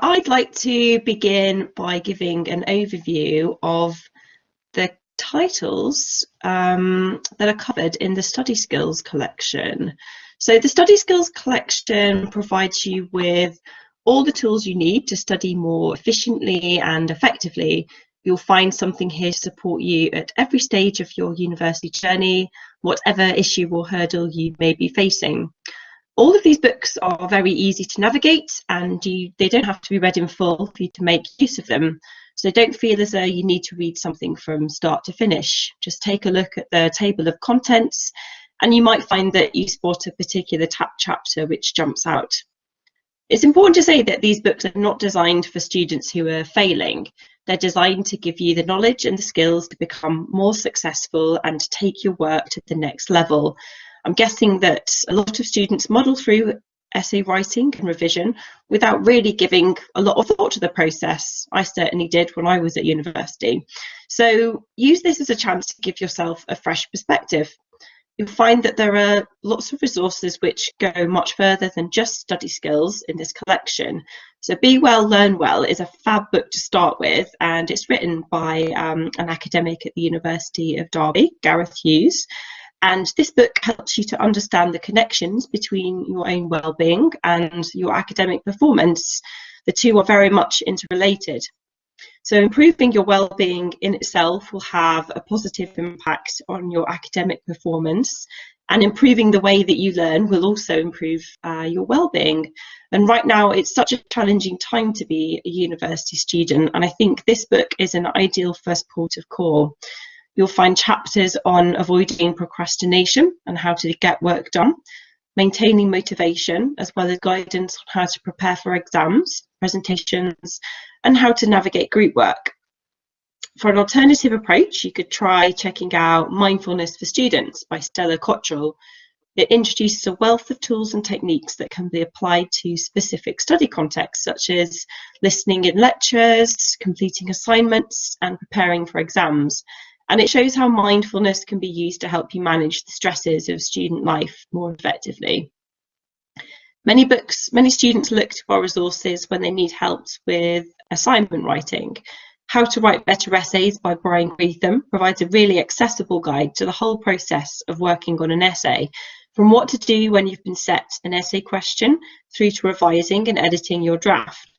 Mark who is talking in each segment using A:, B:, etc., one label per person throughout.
A: I'd like to begin by giving an overview of the titles um, that are covered in the Study Skills collection. So the Study Skills collection provides you with all the tools you need to study more efficiently and effectively. You'll find something here to support you at every stage of your university journey, whatever issue or hurdle you may be facing. All of these books are very easy to navigate and you, they don't have to be read in full for you to make use of them. So don't feel as though you need to read something from start to finish. Just take a look at the table of contents and you might find that you spot a particular chapter which jumps out. It's important to say that these books are not designed for students who are failing. They're designed to give you the knowledge and the skills to become more successful and to take your work to the next level. I'm guessing that a lot of students model through essay writing and revision without really giving a lot of thought to the process. I certainly did when I was at university. So use this as a chance to give yourself a fresh perspective. You'll find that there are lots of resources which go much further than just study skills in this collection. So Be Well, Learn Well is a fab book to start with and it's written by um, an academic at the University of Derby, Gareth Hughes. And this book helps you to understand the connections between your own well-being and your academic performance. The two are very much interrelated. So improving your well-being in itself will have a positive impact on your academic performance and improving the way that you learn will also improve uh, your well-being. And right now it's such a challenging time to be a university student and I think this book is an ideal first port of call. You'll find chapters on avoiding procrastination and how to get work done, maintaining motivation, as well as guidance on how to prepare for exams, presentations, and how to navigate group work. For an alternative approach, you could try checking out Mindfulness for Students by Stella Cottrell. It introduces a wealth of tools and techniques that can be applied to specific study contexts, such as listening in lectures, completing assignments, and preparing for exams. And it shows how mindfulness can be used to help you manage the stresses of student life more effectively. Many books, many students look to our resources when they need help with assignment writing. How to Write Better Essays by Bryan Greetham provides a really accessible guide to the whole process of working on an essay, from what to do when you've been set an essay question through to revising and editing your draft.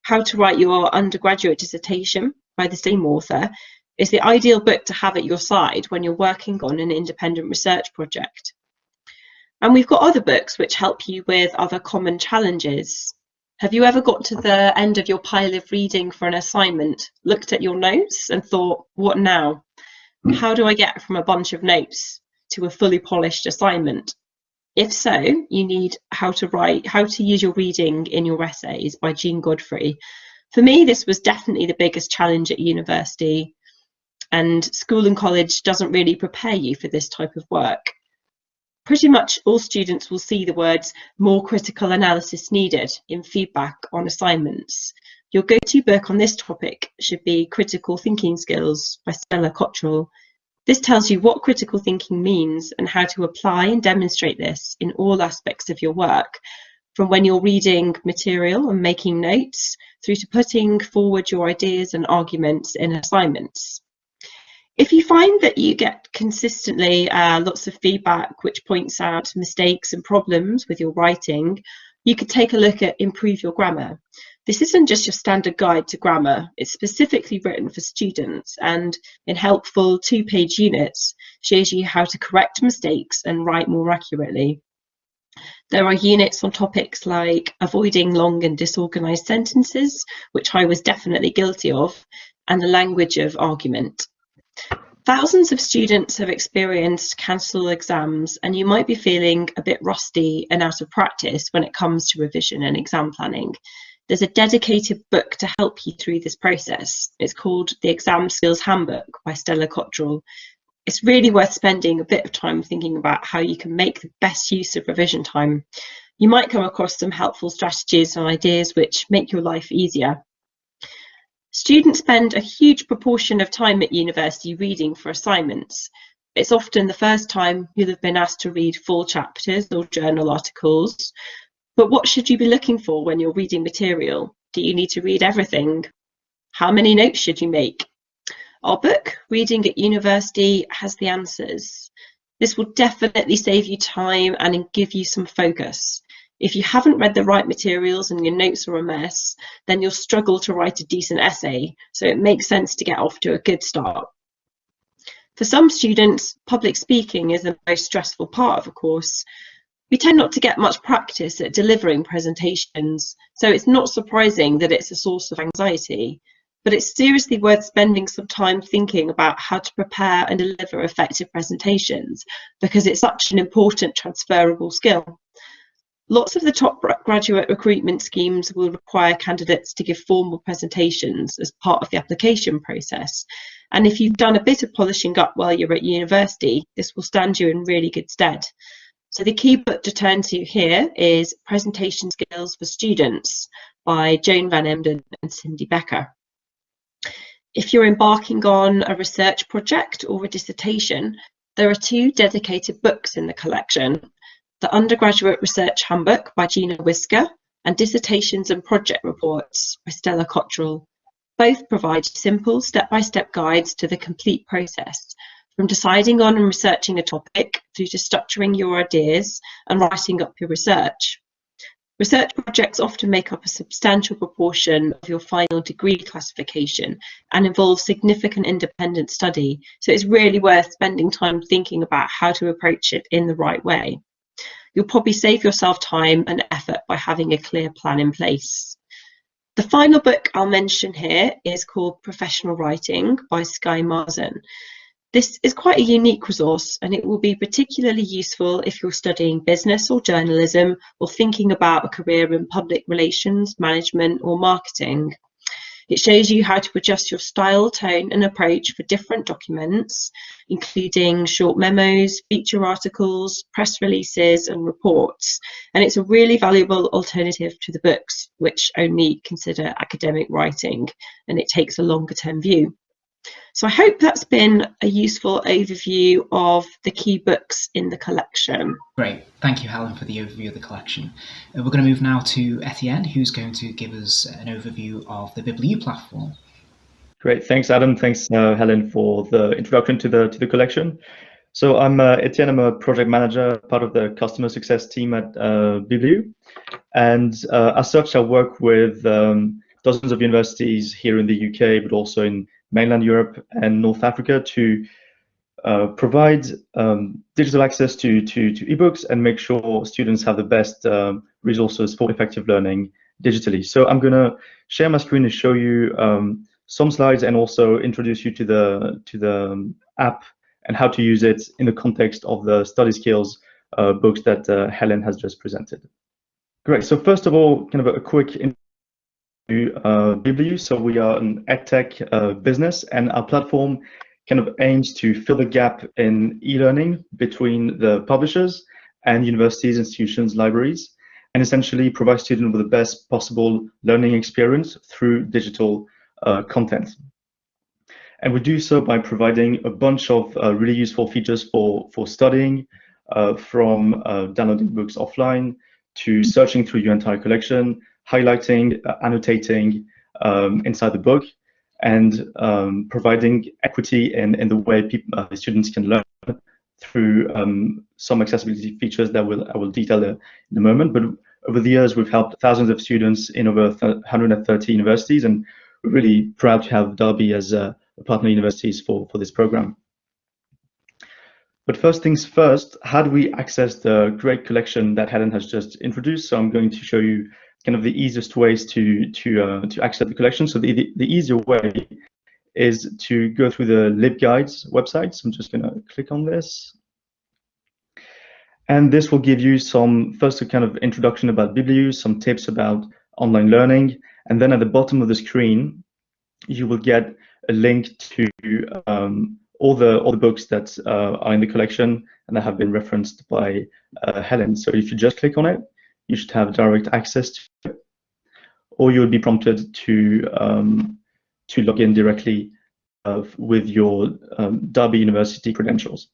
A: How to Write Your Undergraduate Dissertation by the same author is the ideal book to have at your side when you're working on an independent research project. And we've got other books which help you with other common challenges. Have you ever got to the end of your pile of reading for an assignment, looked at your notes and thought, what now? How do I get from a bunch of notes to a fully polished assignment? If so, you need How to Write, How to Use Your Reading in Your Essays by Jeanne Godfrey. For me, this was definitely the biggest challenge at university and school and college doesn't really prepare you for this type of work. Pretty much all students will see the words more critical analysis needed in feedback on assignments. Your go-to book on this topic should be Critical Thinking Skills by Stella Cottrell. This tells you what critical thinking means and how to apply and demonstrate this in all aspects of your work, from when you're reading material and making notes through to putting forward your ideas and arguments in assignments. If you find that you get consistently uh, lots of feedback which points out mistakes and problems with your writing, you could take a look at Improve Your Grammar. This isn't just your standard guide to grammar, it's specifically written for students and in helpful two-page units shows you how to correct mistakes and write more accurately. There are units on topics like avoiding long and disorganized sentences, which I was definitely guilty of, and the language of argument. Thousands of students have experienced cancelled exams and you might be feeling a bit rusty and out of practice when it comes to revision and exam planning. There's a dedicated book to help you through this process. It's called The Exam Skills Handbook by Stella Cottrell. It's really worth spending a bit of time thinking about how you can make the best use of revision time. You might come across some helpful strategies and ideas which make your life easier. Students spend a huge proportion of time at university reading for assignments. It's often the first time you'll have been asked to read full chapters or journal articles. But what should you be looking for when you're reading material? Do you need to read everything? How many notes should you make? Our book, Reading at University, has the answers. This will definitely save you time and give you some focus. If you haven't read the right materials and your notes are a mess, then you'll struggle to write a decent essay, so it makes sense to get off to a good start. For some students, public speaking is the most stressful part of a course. We tend not to get much practice at delivering presentations, so it's not surprising that it's a source of anxiety but it's seriously worth spending some time thinking about how to prepare and deliver effective presentations because it's such an important transferable skill. Lots of the top graduate recruitment schemes will require candidates to give formal presentations as part of the application process. And if you've done a bit of polishing up while you're at university, this will stand you in really good stead. So the key book to turn to here is Presentation Skills for Students by Joan Van Emden and Cindy Becker. If you're embarking on a research project or a dissertation, there are two dedicated books in the collection the Undergraduate Research Handbook by Gina Wisker and Dissertations and Project Reports by Stella Cottrell. Both provide simple step-by-step -step guides to the complete process, from deciding on and researching a topic through to structuring your ideas and writing up your research. Research projects often make up a substantial proportion of your final degree classification and involve significant independent study, so it's really worth spending time thinking about how to approach it in the right way. You'll probably save yourself time and effort by having a clear plan in place. The final book I'll mention here is called Professional Writing by Sky Marsen. This is quite a unique resource and it will be particularly useful if you're studying business or journalism or thinking about a career in public relations, management or marketing. It shows you how to adjust your style, tone and approach for different documents, including short memos, feature articles, press releases and reports. And it's a really valuable alternative to the books, which only consider academic writing, and it takes a longer term view. So I hope that's been a useful overview of the key books in the collection.
B: Great, thank you Helen for the overview of the collection. Uh, we're going to move now to Etienne who's going to give us an overview of the Bibliu platform.
C: Great, thanks Adam, thanks uh, Helen for the introduction to the to the collection. So I'm uh, Etienne, I'm a project manager, part of the customer success team at uh, Bibliu. And uh, as such, I work with um, dozens of universities here in the UK, but also in mainland Europe and North Africa to uh, provide um, digital access to, to, to ebooks and make sure students have the best um, resources for effective learning digitally. So I'm going to share my screen and show you um, some slides and also introduce you to the to the um, app and how to use it in the context of the study skills uh, books that uh, Helen has just presented. Great. So first of all, kind of a, a quick uh. So we are an edtech uh, business, and our platform kind of aims to fill the gap in e-learning between the publishers and universities, institutions, libraries, and essentially provide students with the best possible learning experience through digital uh, content. And we do so by providing a bunch of uh, really useful features for, for studying, uh, from uh, downloading books offline to searching through your entire collection, highlighting, uh, annotating um, inside the book, and um, providing equity in, in the way people, uh, students can learn through um, some accessibility features that will I will detail in a moment. But over the years, we've helped thousands of students in over 130 universities, and we're really proud to have Derby as a partner universities for, for this program. But first things first, how do we access the great collection that Helen has just introduced? So I'm going to show you kind of the easiest ways to to uh, to access the collection. So the, the, the easier way is to go through the LibGuides website. So I'm just going to click on this. And this will give you some, first a kind of introduction about Bibliu, some tips about online learning. And then at the bottom of the screen, you will get a link to um, all the all the books that uh, are in the collection and that have been referenced by uh, Helen. So if you just click on it, you should have direct access to it, or you would be prompted to um, to log in directly uh, with your um, Derby University credentials.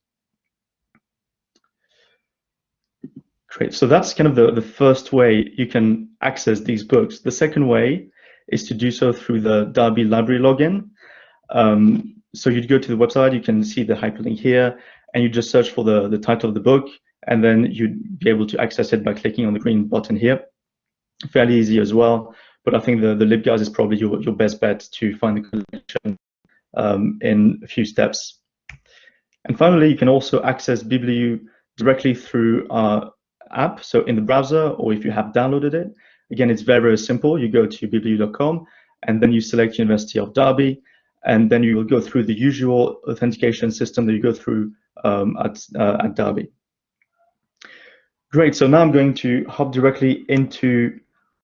C: Great. So that's kind of the, the first way you can access these books. The second way is to do so through the Derby library login. Um, so you'd go to the website, you can see the hyperlink here, and you just search for the, the title of the book, and then you'd be able to access it by clicking on the green button here. Fairly easy as well, but I think the, the LibGuides is probably your, your best bet to find the collection um, in a few steps. And finally, you can also access Bibliu directly through our app, so in the browser, or if you have downloaded it. Again, it's very, very simple. You go to bibliu.com, and then you select University of Derby, and then you will go through the usual authentication system that you go through um, at, uh, at Derby. Great, so now I'm going to hop directly into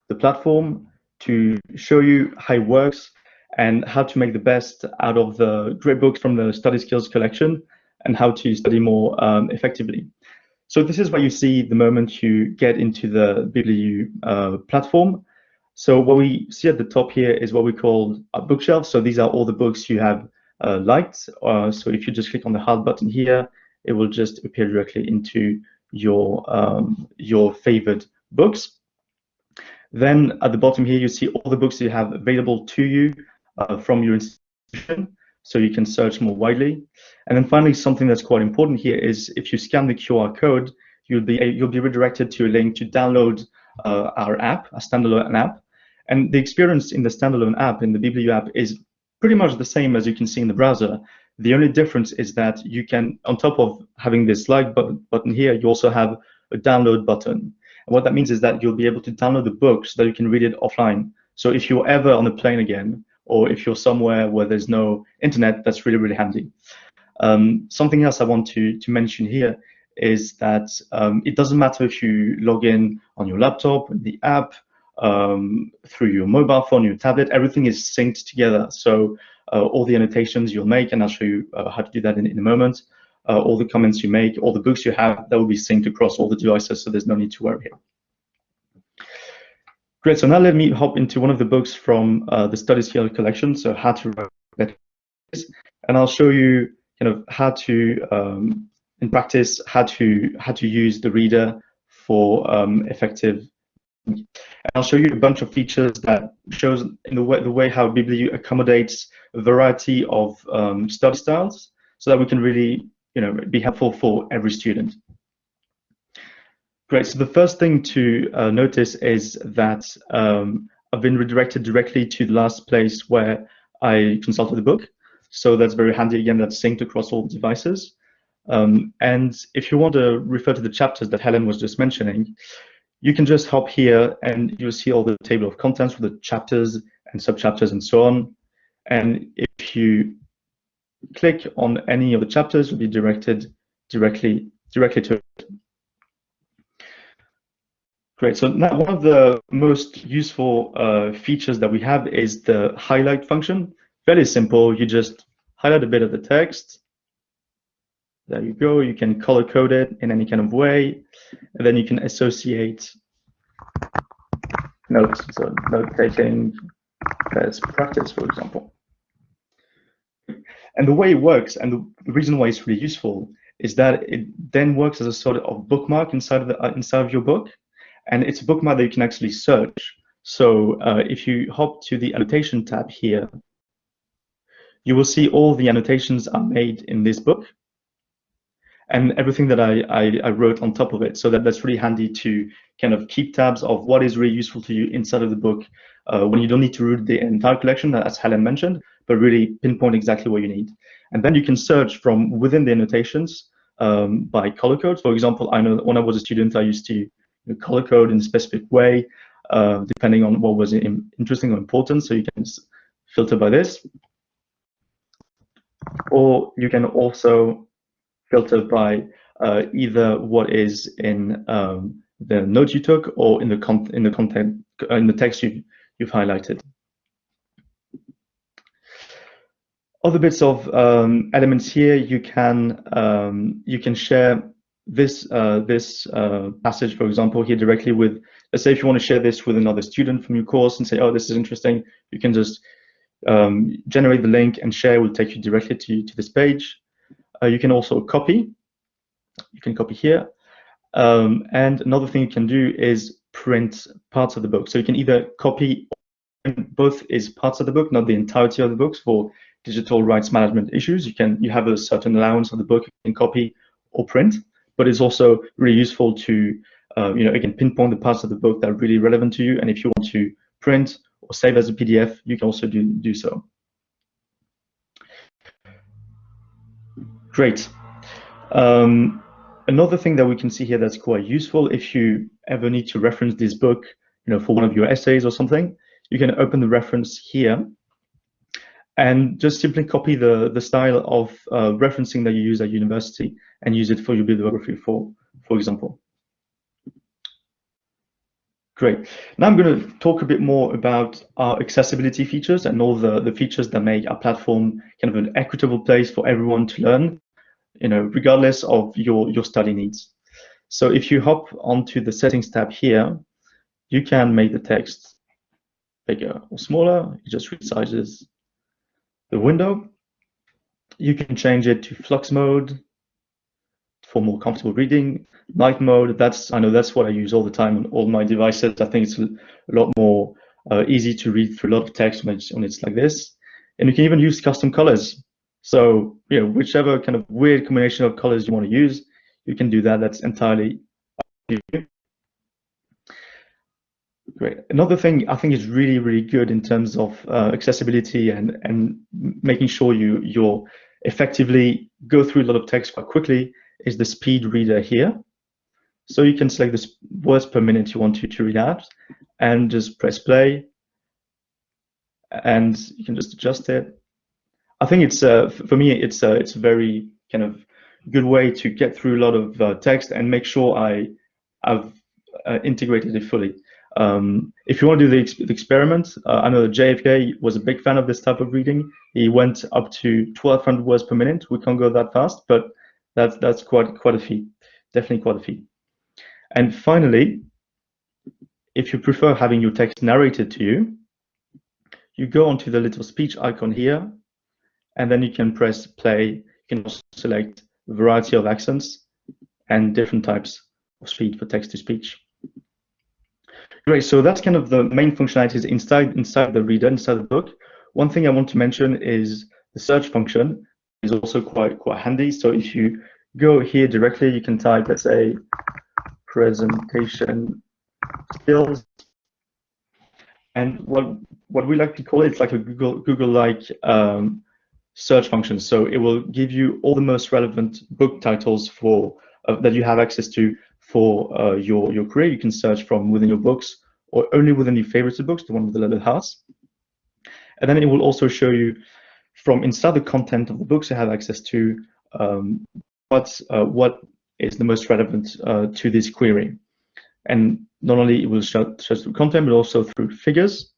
C: the platform to show you how it works and how to make the best out of the great books from the study skills collection and how to study more um, effectively. So this is what you see the moment you get into the Bibliu uh, platform. So what we see at the top here is what we call a bookshelf. So these are all the books you have uh, liked. Uh, so if you just click on the heart button here, it will just appear directly into your um, your favorite books. Then at the bottom here, you see all the books you have available to you uh, from your institution, so you can search more widely. And then finally, something that's quite important here is if you scan the QR code, you'll be you'll be redirected to a link to download uh, our app, a standalone app. And the experience in the standalone app, in the Bibliu app, is pretty much the same as you can see in the browser. The only difference is that you can, on top of having this like button, here, you also have a download button. And what that means is that you'll be able to download the book so that you can read it offline. So if you're ever on a plane again, or if you're somewhere where there's no internet, that's really, really handy. Um, something else I want to, to mention here is that um, it doesn't matter if you log in on your laptop, the app, um, through your mobile phone, your tablet, everything is synced together. So all the annotations you'll make, and I'll show you uh, how to do that in, in a moment, uh, all the comments you make, all the books you have, that will be synced across all the devices, so there's no need to worry here. Great, so now let me hop into one of the books from uh, the Study Skill collection, so how to write better, and I'll show you kind of how to, um, in practice, how to how to use the reader for um, effective. And I'll show you a bunch of features that shows in the way the way how Bibliu accommodates a variety of um, study styles, so that we can really you know be helpful for every student. Great. So the first thing to uh, notice is that um, I've been redirected directly to the last place where I consulted the book. So that's very handy. Again, that's synced across all devices. Um, and if you want to refer to the chapters that Helen was just mentioning, you can just hop here and you'll see all the table of contents for the chapters and subchapters and so on. And if you click on any of the chapters, you'll be directed directly directly to it. Great. So now one of the most useful uh, features that we have is the highlight function. Very simple. You just highlight a bit of the text. There you go. You can color code it in any kind of way. And then you can associate notes. So note taking as practice, for example. And the way it works and the reason why it's really useful is that it then works as a sort of bookmark inside of the uh, inside of your book and it's a bookmark that you can actually search. So uh, if you hop to the annotation tab here, you will see all the annotations are made in this book and everything that I, I, I, wrote on top of it. So that, that's really handy to kind of keep tabs of what is really useful to you inside of the book uh, when you don't need to read the entire collection, as Helen mentioned, but really pinpoint exactly what you need. And then you can search from within the annotations um, by color codes. For example, I know when I was a student, I used to color code in a specific way, uh, depending on what was interesting or important. So you can filter by this. Or you can also filter by uh, either what is in um, the notes you took or in the con in the content in the text you you've highlighted. Other bits of um, elements here you can um, you can share this uh, this uh, passage, for example, here directly with, let's say if you want to share this with another student from your course and say, oh, this is interesting, you can just um, generate the link and share will take you directly to, to this page. Uh, you can also copy. You can copy here. Um, and another thing you can do is print parts of the book. So you can either copy both is parts of the book, not the entirety of the books for digital rights management issues. You can you have a certain allowance of the book you can copy or print, but it's also really useful to uh, you know again pinpoint the parts of the book that are really relevant to you. And if you want to print or save as a PDF, you can also do do so. Great. Um, another thing that we can see here that's quite useful if you ever need to reference this book, you know, for one of your essays or something, you can open the reference here and just simply copy the, the style of uh, referencing that you use at university and use it for your bibliography, for, for example. Great. Now I'm going to talk a bit more about our accessibility features and all the, the features that make our platform kind of an equitable place for everyone to learn, you know, regardless of your, your study needs. So if you hop onto the settings tab here, you can make the text bigger or smaller. It just resizes the window. You can change it to flux mode for more comfortable reading night mode, that's I know that's what I use all the time on all my devices. I think it's a lot more uh, easy to read through a lot of text when it's, when it's like this. And you can even use custom colors. So you know, whichever kind of weird combination of colors you want to use, you can do that. That's entirely up to you. Great. Another thing I think is really, really good in terms of uh, accessibility and and making sure you you're effectively go through a lot of text quite quickly is the speed reader here. So you can select the words per minute you want to, to read out and just press play and you can just adjust it. I think it's, uh, for me, it's, uh, it's a very kind of good way to get through a lot of uh, text and make sure I have uh, integrated it fully. Um, if you want to do the, ex the experiment, uh, I know that JFK was a big fan of this type of reading. He went up to 1200 words per minute. We can't go that fast, but that's that's quite quite a feat. Definitely quite a feat. And finally, if you prefer having your text narrated to you, you go onto the little speech icon here, and then you can press play. You can also select a variety of accents and different types of speed for text to speech. Great, so that's kind of the main functionalities inside inside the reader, inside the book. One thing I want to mention is the search function is also quite quite handy. So if you go here directly, you can type, let's say, presentation skills. And what what we like to call it, it's like a Google Google-like um, search function. So it will give you all the most relevant book titles for uh, that you have access to for uh, your your career. You can search from within your books or only within your favorites books, the one with the little hearts. And then it will also show you from inside the content of the books you have access to um, what uh, what is the most relevant uh, to this query. And not only it will show through content, but also through figures.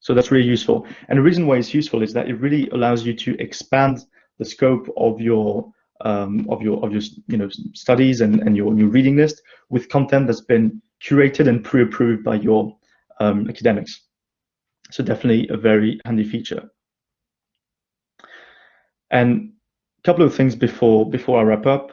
C: So that's really useful. And the reason why it's useful is that it really allows you to expand the scope of your um, of your of your you know studies and, and your, your reading list with content that's been curated and pre-approved by your um, academics. So definitely a very handy feature. And a couple of things before before I wrap up.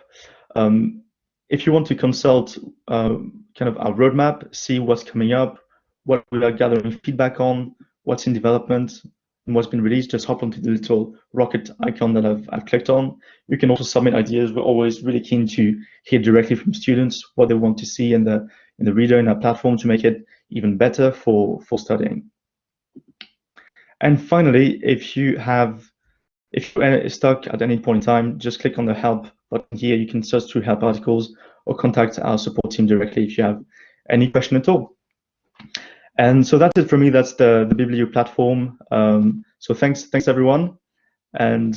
C: Um, if you want to consult uh, kind of our roadmap, see what's coming up, what we are gathering feedback on, what's in development, and what's been released, just hop onto the little rocket icon that I've, I've clicked on. You can also submit ideas. We're always really keen to hear directly from students what they want to see in the in the reader in our platform to make it even better for for studying. And finally, if you have if you're stuck at any point in time, just click on the help button here. You can search through help articles or contact our support team directly if you have any question at all. And so that's it for me. That's the, the Bibliu platform. Um, so thanks, thanks everyone. And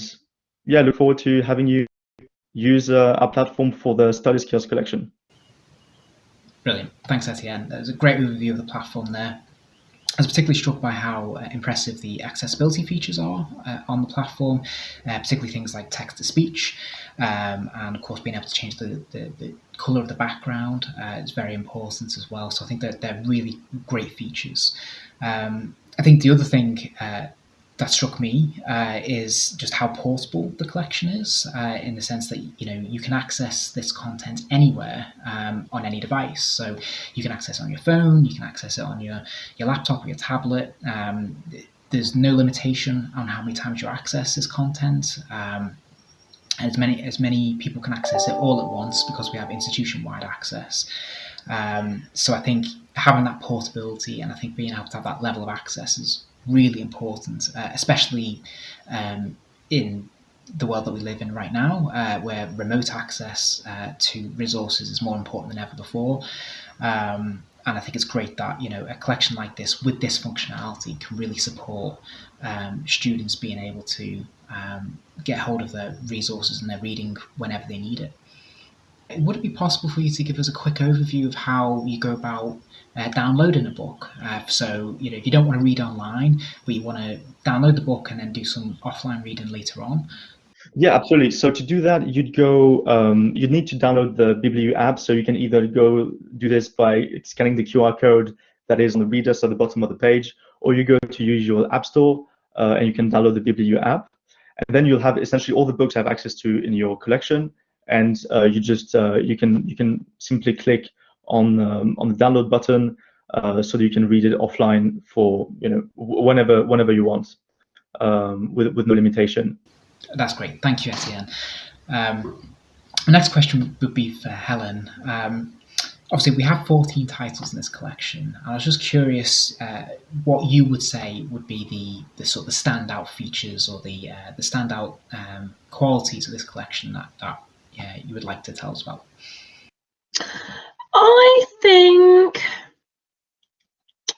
C: yeah, look forward to having you use uh, our platform for the study skills collection.
B: Brilliant. Thanks, Etienne. That was a great overview of the platform there. I was particularly struck by how uh, impressive the accessibility features are uh, on the platform, uh, particularly things like text to speech, um, and of course being able to change the, the, the colour of the background uh, is very important as well. So I think that they're really great features. Um, I think the other thing uh, that struck me uh, is just how portable the collection is, uh, in the sense that you know you can access this content anywhere um, on any device. So you can access it on your phone, you can access it on your your laptop or your tablet. Um, there's no limitation on how many times you access this content. Um, as many as many people can access it all at once because we have institution-wide access. Um, so I think having that portability and I think being able to have that level of access is really important, uh, especially um, in the world that we live in right now, uh, where remote access uh, to resources is more important than ever before. Um, and I think it's great that you know a collection like this with this functionality can really support um, students being able to um, get hold of their resources and their reading whenever they need it. Would it be possible for you to give us a quick overview of how you go about uh, downloading a book. Uh, so, you know, if you don't want to read online, but you want to download the book and then do some offline reading later on.
C: Yeah, absolutely. So to do that, you'd go, um, you'd need to download the Bibliu app. So you can either go do this by scanning the QR code that is on the readers at the bottom of the page, or you go to your app store uh, and you can download the Bibliu app. And then you'll have essentially all the books have access to in your collection. And uh, you just, uh, you can you can simply click on um, on the download button uh, so that you can read it offline for you know whenever whenever you want um, with with no limitation.
B: That's great. Thank you, Etienne. Um, next question would be for Helen. Um, obviously, we have 14 titles in this collection. I was just curious uh, what you would say would be the, the sort of the standout features or the uh, the standout um, qualities of this collection that, that yeah, you would like to tell us about.
A: I think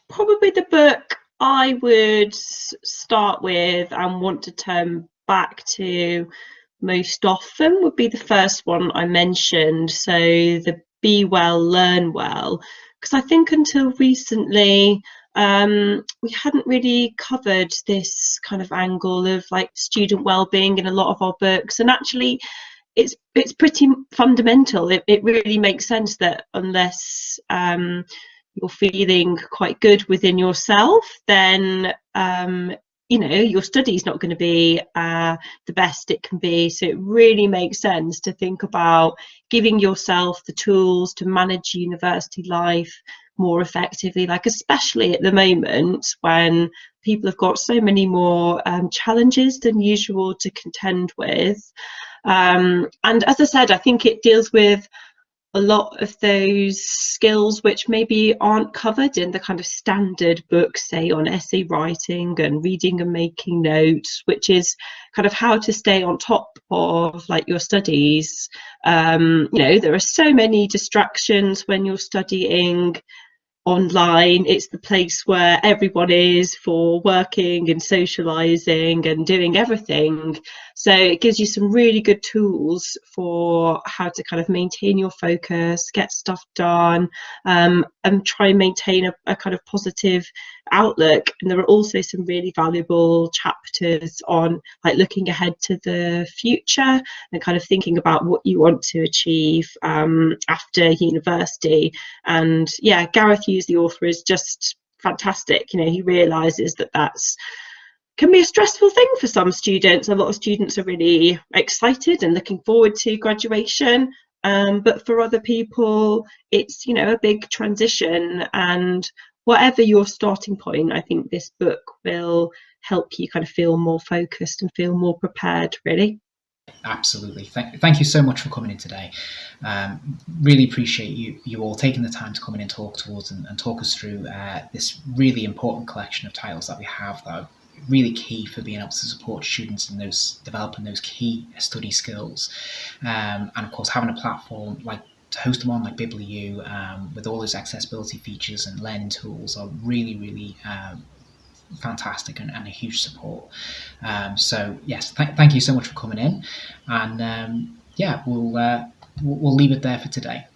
A: probably the book I would start with and want to turn back to most often would be the first one I mentioned. So the Be Well, Learn Well, because I think until recently um, we hadn't really covered this kind of angle of like student well-being in a lot of our books, and actually it's it's pretty fundamental. It, it really makes sense that unless um, you're feeling quite good within yourself, then um, you know your study's not going to be uh, the best it can be. So it really makes sense to think about giving yourself the tools to manage university life more effectively. Like especially at the moment when people have got so many more um, challenges than usual to contend with. Um, and as I said, I think it deals with a lot of those skills which maybe aren't covered in the kind of standard books, say on essay writing and reading and making notes, which is kind of how to stay on top of like your studies. Um, you know, there are so many distractions when you're studying online it's the place where everyone is for working and socializing and doing everything so it gives you some really good tools for how to kind of maintain your focus get stuff done um, and try and maintain a, a kind of positive outlook. And there are also some really valuable chapters on like looking ahead to the future and kind of thinking about what you want to achieve um, after university. And yeah gareth hughes the author is just fantastic. You know he realizes that that's can be a stressful thing for some students a lot of students are really excited and looking forward to graduation um, but for other people it's you know a big transition and whatever your starting point, I think this book will help you kind of feel more focused and feel more prepared, really.
B: Absolutely. Thank, thank you so much for coming in today. Um, really appreciate you you all taking the time to come in and talk to us and, and talk us through uh, this really important collection of titles that we have that really key for being able to support students in those developing those key study skills. Um, and of course, having a platform like to host them on like Bibliu um, with all those accessibility features and learning tools are really, really um, fantastic and, and, a huge support. Um, so yes, th- thank you so much for coming in, and um, yeah, we'll, uh, we'll we'll leave it there for today.